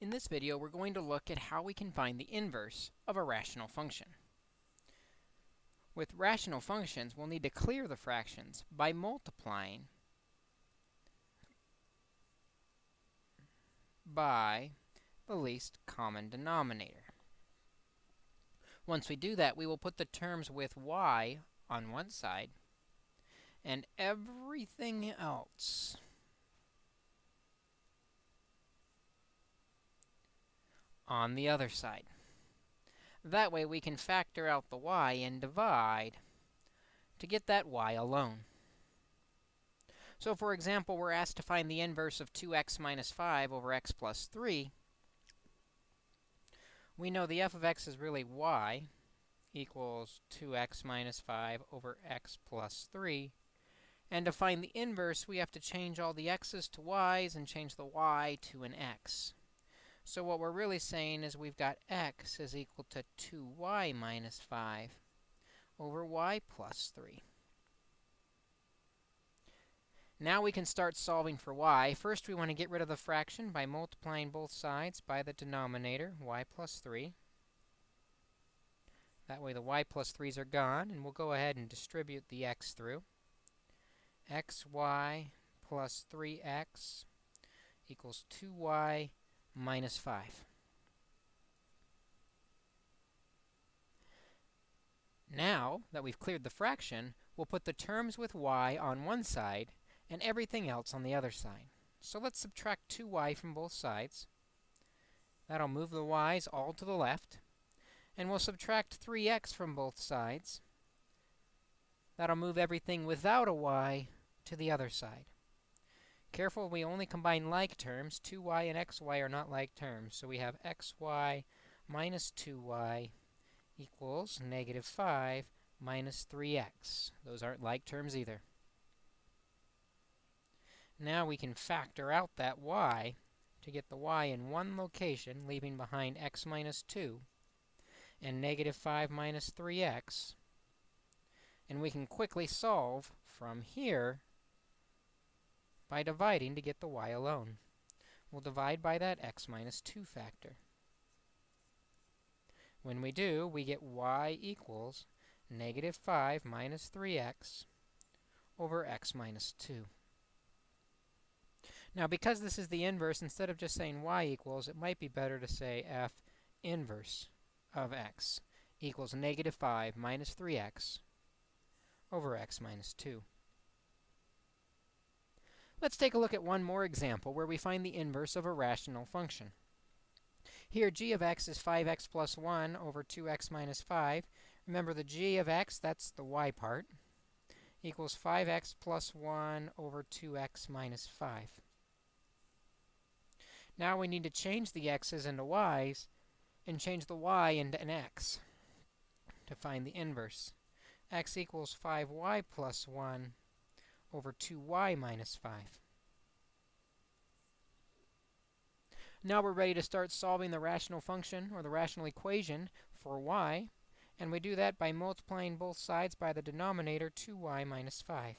In this video, we're going to look at how we can find the inverse of a rational function. With rational functions, we'll need to clear the fractions by multiplying by the least common denominator. Once we do that, we will put the terms with y on one side and everything else on the other side. That way we can factor out the y and divide to get that y alone. So for example, we're asked to find the inverse of 2x minus 5 over x plus 3. We know the f of x is really y equals 2x minus 5 over x plus 3. And to find the inverse, we have to change all the x's to y's and change the y to an x. So what we're really saying is we've got x is equal to 2y minus 5 over y plus 3. Now we can start solving for y. First, we want to get rid of the fraction by multiplying both sides by the denominator, y plus 3. That way the y plus 3's are gone, and we'll go ahead and distribute the x through. xy plus 3x equals 2y minus 5. Now that we've cleared the fraction, we'll put the terms with y on one side and everything else on the other side. So let's subtract 2y from both sides. That'll move the y's all to the left. And we'll subtract 3x from both sides. That'll move everything without a y to the other side. Careful, we only combine like terms. 2y and xy are not like terms. So we have xy minus 2y equals negative 5 minus 3x. Those aren't like terms either. Now we can factor out that y to get the y in one location, leaving behind x minus 2 and negative 5 minus 3x. And we can quickly solve from here by dividing to get the y alone. We'll divide by that x minus 2 factor. When we do, we get y equals negative 5 minus 3x over x minus 2. Now, because this is the inverse, instead of just saying y equals, it might be better to say f inverse of x equals negative 5 minus 3x over x minus 2. Let's take a look at one more example where we find the inverse of a rational function. Here, g of x is 5x plus 1 over 2x minus 5. Remember, the g of x, that's the y part, equals 5x plus 1 over 2x minus 5. Now we need to change the x's into y's and change the y into an x to find the inverse. x equals 5y plus 1 over 2y minus 5. Now we're ready to start solving the rational function, or the rational equation, for y. And we do that by multiplying both sides by the denominator 2y minus 5.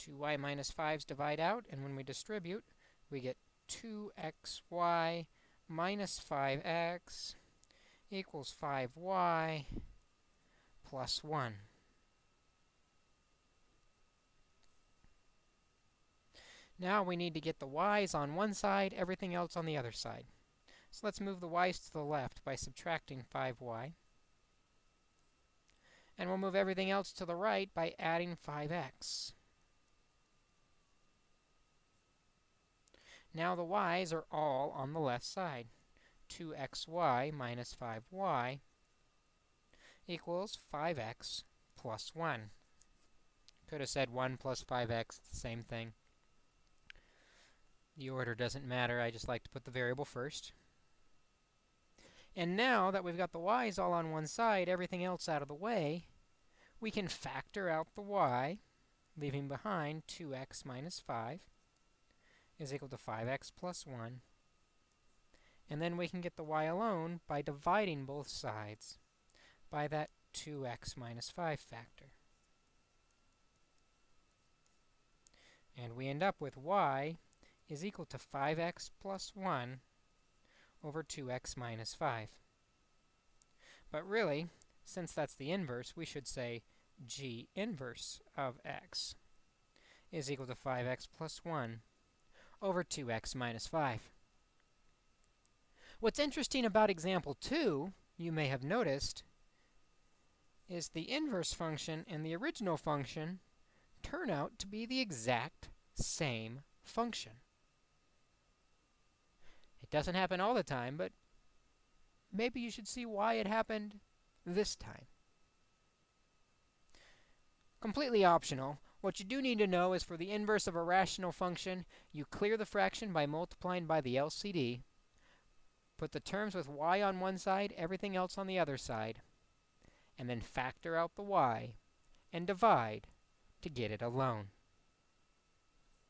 2y minus 5's divide out, and when we distribute, we get 2xy minus 5x equals 5y plus 1. Now we need to get the y's on one side, everything else on the other side. So let's move the y's to the left by subtracting 5y. And we'll move everything else to the right by adding 5x. Now the y's are all on the left side. 2xy minus 5y equals 5x plus 1. Could have said 1 plus 5x, the same thing. The order doesn't matter, I just like to put the variable first. And now that we've got the y's all on one side, everything else out of the way, we can factor out the y, leaving behind 2x minus 5 is equal to 5x plus 1. And then we can get the y alone by dividing both sides by that 2x minus 5 factor. And we end up with y is equal to 5x plus 1 over 2x minus 5. But really, since that's the inverse, we should say g inverse of x is equal to 5x plus 1 over 2x minus 5. What's interesting about example 2, you may have noticed, is the inverse function and the original function turn out to be the exact same function. It doesn't happen all the time, but maybe you should see why it happened this time. Completely optional. What you do need to know is for the inverse of a rational function, you clear the fraction by multiplying by the LCD, put the terms with y on one side, everything else on the other side, and then factor out the y and divide to get it alone.